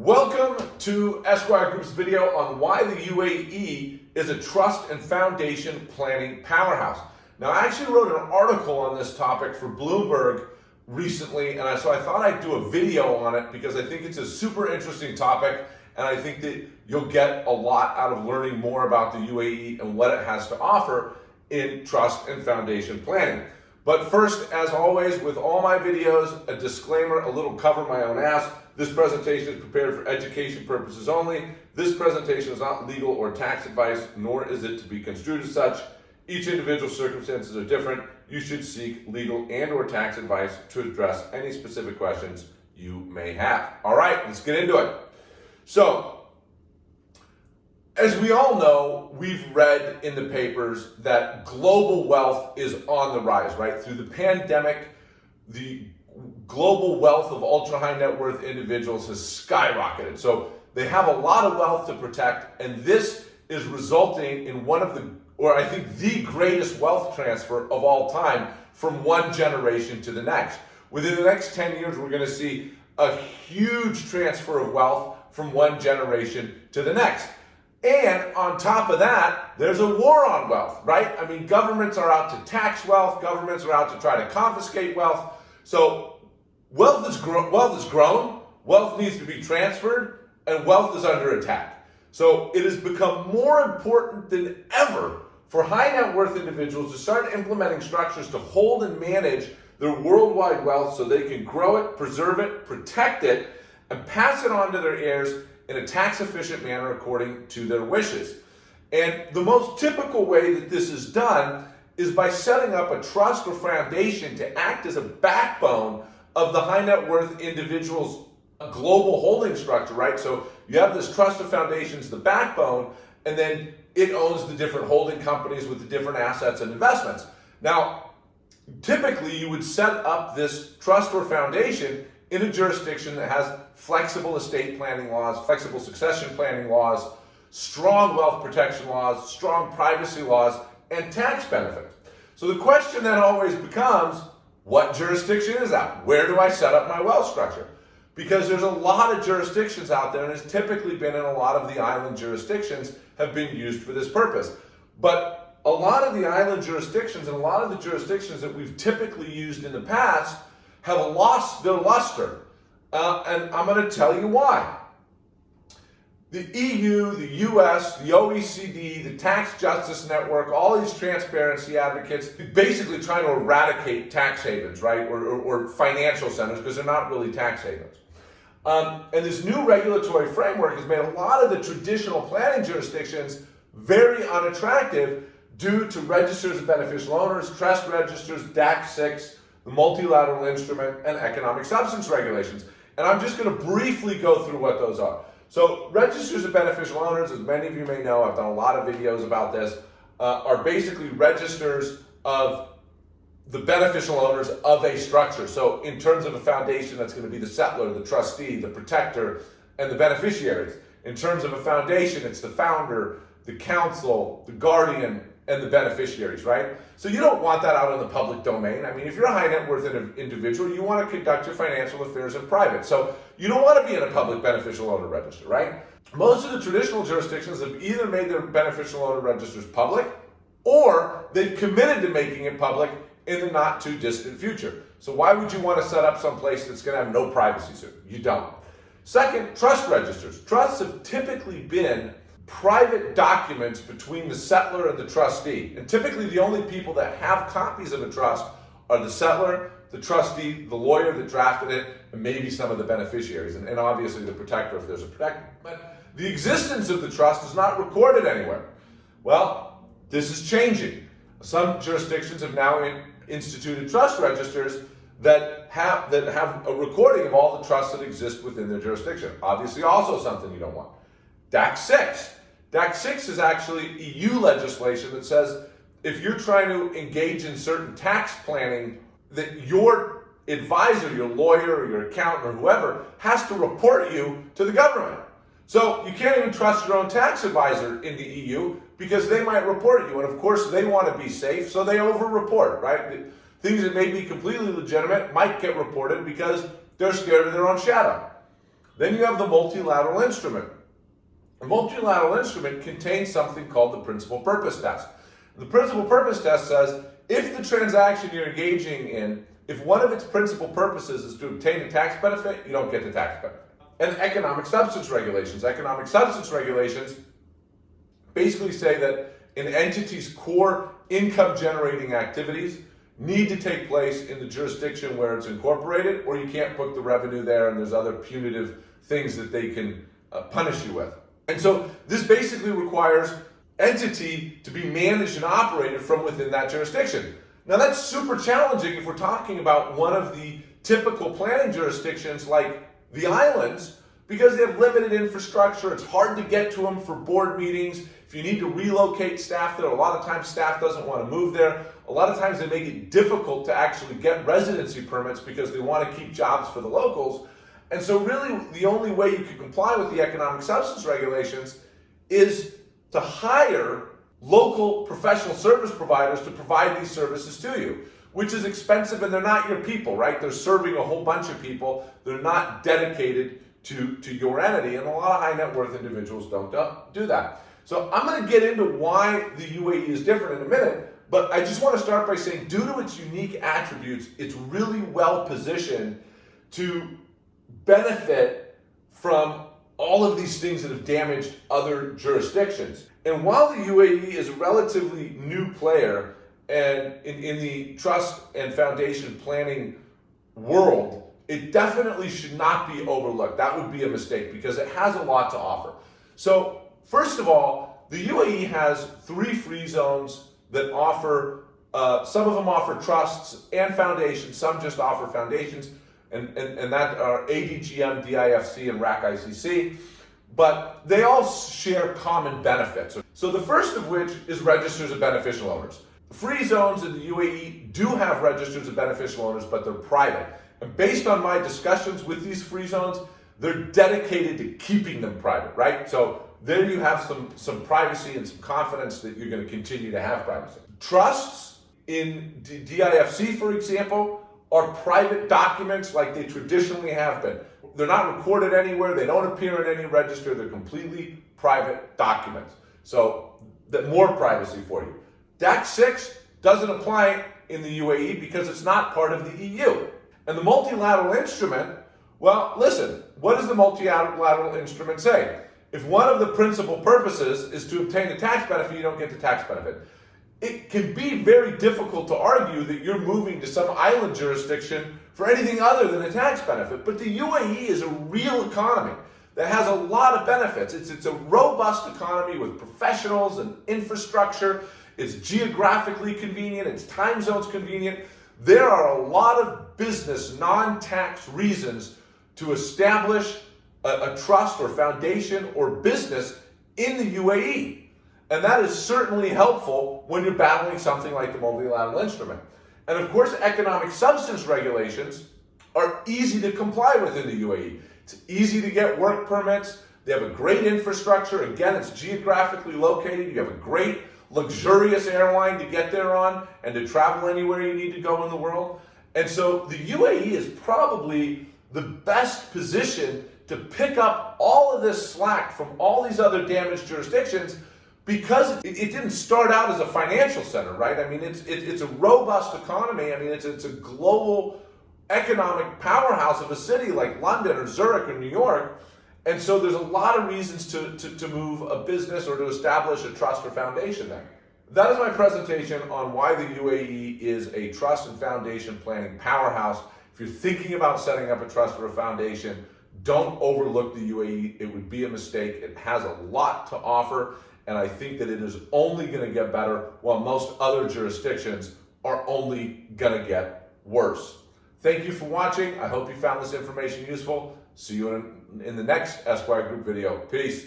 Welcome to Esquire Group's video on why the UAE is a trust and foundation planning powerhouse. Now, I actually wrote an article on this topic for Bloomberg recently, and so I thought I'd do a video on it because I think it's a super interesting topic, and I think that you'll get a lot out of learning more about the UAE and what it has to offer in trust and foundation planning. But first, as always, with all my videos, a disclaimer, a little cover my own ass. This presentation is prepared for education purposes only. This presentation is not legal or tax advice, nor is it to be construed as such. Each individual circumstances are different. You should seek legal and or tax advice to address any specific questions you may have. All right, let's get into it. So as we all know, we've read in the papers that global wealth is on the rise, right? Through the pandemic, the global wealth of ultra high net worth individuals has skyrocketed. So they have a lot of wealth to protect, and this is resulting in one of the, or I think the greatest wealth transfer of all time from one generation to the next. Within the next 10 years, we're going to see a huge transfer of wealth from one generation to the next. And on top of that, there's a war on wealth, right? I mean, governments are out to tax wealth, governments are out to try to confiscate wealth. So wealth is, wealth is grown, wealth needs to be transferred, and wealth is under attack. So it has become more important than ever for high net worth individuals to start implementing structures to hold and manage their worldwide wealth so they can grow it, preserve it, protect it, and pass it on to their heirs in a tax efficient manner according to their wishes. And the most typical way that this is done is by setting up a trust or foundation to act as a backbone of the high net worth individual's global holding structure, right? So you have this trust or foundation's the backbone, and then it owns the different holding companies with the different assets and investments. Now, typically you would set up this trust or foundation in a jurisdiction that has flexible estate planning laws, flexible succession planning laws, strong wealth protection laws, strong privacy laws, and tax benefits. So the question then always becomes, what jurisdiction is that? Where do I set up my wealth structure? Because there's a lot of jurisdictions out there, and it's typically been in a lot of the island jurisdictions have been used for this purpose. But a lot of the island jurisdictions and a lot of the jurisdictions that we've typically used in the past have lost their luster. Uh, and I'm going to tell you why. The EU, the US, the OECD, the Tax Justice Network, all these transparency advocates, basically trying to eradicate tax havens, right? Or, or, or financial centers, because they're not really tax havens. Um, and this new regulatory framework has made a lot of the traditional planning jurisdictions very unattractive due to registers of beneficial owners, trust registers, DAC 6, the multilateral instrument, and economic substance regulations. And I'm just going to briefly go through what those are. So registers of beneficial owners, as many of you may know, I've done a lot of videos about this, uh, are basically registers of the beneficial owners of a structure. So in terms of a foundation, that's going to be the settlor, the trustee, the protector, and the beneficiaries. In terms of a foundation, it's the founder, the council, the guardian, and the beneficiaries, right? So you don't want that out in the public domain. I mean, if you're a high net worth individual, you want to conduct your financial affairs in private. So you don't want to be in a public beneficial owner register, right? Most of the traditional jurisdictions have either made their beneficial owner registers public or they've committed to making it public in the not too distant future. So why would you want to set up some place that's going to have no privacy soon? You don't. Second, trust registers. Trusts have typically been private documents between the settlor and the trustee. And typically the only people that have copies of a trust are the settlor, the trustee, the lawyer that drafted it, and maybe some of the beneficiaries, and, and obviously the protector if there's a protector. But the existence of the trust is not recorded anywhere. Well, this is changing. Some jurisdictions have now in, instituted trust registers that have, that have a recording of all the trusts that exist within their jurisdiction. Obviously also something you don't want. DAC 6 DAC 6 is actually EU legislation that says if you're trying to engage in certain tax planning, that your advisor, your lawyer, or your accountant, or whoever, has to report you to the government. So you can't even trust your own tax advisor in the EU because they might report you. And of course, they want to be safe, so they over-report, right? Things that may be completely legitimate might get reported because they're scared of their own shadow. Then you have the multilateral instrument. A multilateral instrument contains something called the principal purpose test. The principal purpose test says if the transaction you're engaging in, if one of its principal purposes is to obtain a tax benefit, you don't get the tax benefit. And economic substance regulations. Economic substance regulations basically say that an entity's core income generating activities need to take place in the jurisdiction where it's incorporated, or you can't book the revenue there and there's other punitive things that they can uh, punish you with. And so this basically requires entity to be managed and operated from within that jurisdiction. Now that's super challenging if we're talking about one of the typical planning jurisdictions like the islands because they have limited infrastructure. It's hard to get to them for board meetings. If you need to relocate staff there, a lot of times staff doesn't want to move there. A lot of times they make it difficult to actually get residency permits because they want to keep jobs for the locals. And so really the only way you can comply with the economic substance regulations is to hire local professional service providers to provide these services to you, which is expensive and they're not your people, right? They're serving a whole bunch of people. They're not dedicated to, to your entity. And a lot of high net worth individuals don't do that. So I'm going to get into why the UAE is different in a minute, but I just want to start by saying due to its unique attributes, it's really well positioned to benefit from all of these things that have damaged other jurisdictions. And while the UAE is a relatively new player and in, in the trust and foundation planning world, it definitely should not be overlooked. That would be a mistake because it has a lot to offer. So First of all, the UAE has three free zones that offer, uh, some of them offer trusts and foundations, some just offer foundations, and, and, and that are ADGM, DIFC, and RAK ICC, but they all share common benefits. So the first of which is registers of beneficial owners. Free zones in the UAE do have registers of beneficial owners, but they're private. And based on my discussions with these free zones, they're dedicated to keeping them private, right? So there you have some, some privacy and some confidence that you're going to continue to have privacy. Trusts in DIFC, for example, are private documents like they traditionally have been. They're not recorded anywhere. They don't appear in any register. They're completely private documents. So that more privacy for you. DAC 6 doesn't apply in the UAE because it's not part of the EU. And the multilateral instrument, well, listen, what does the multilateral instrument say? If one of the principal purposes is to obtain a tax benefit, you don't get the tax benefit. It can be very difficult to argue that you're moving to some island jurisdiction for anything other than a tax benefit. But the UAE is a real economy that has a lot of benefits. It's, it's a robust economy with professionals and infrastructure. It's geographically convenient. It's time zones convenient. There are a lot of business, non-tax reasons to establish a, a trust or foundation or business in the UAE. And that is certainly helpful when you're battling something like the multilateral instrument. And of course, economic substance regulations are easy to comply with in the UAE. It's easy to get work permits. They have a great infrastructure. Again, it's geographically located. You have a great, luxurious airline to get there on and to travel anywhere you need to go in the world. And so the UAE is probably the best position to pick up all of this slack from all these other damaged jurisdictions because it, it didn't start out as a financial center, right? I mean, it's, it, it's a robust economy. I mean, it's, it's a global economic powerhouse of a city like London or Zurich or New York. And so there's a lot of reasons to, to, to move a business or to establish a trust or foundation there. That is my presentation on why the UAE is a trust and foundation planning powerhouse. If you're thinking about setting up a trust or a foundation, don't overlook the UAE. It would be a mistake. It has a lot to offer, and I think that it is only going to get better while most other jurisdictions are only going to get worse. Thank you for watching. I hope you found this information useful. See you in, in the next Esquire Group video. Peace.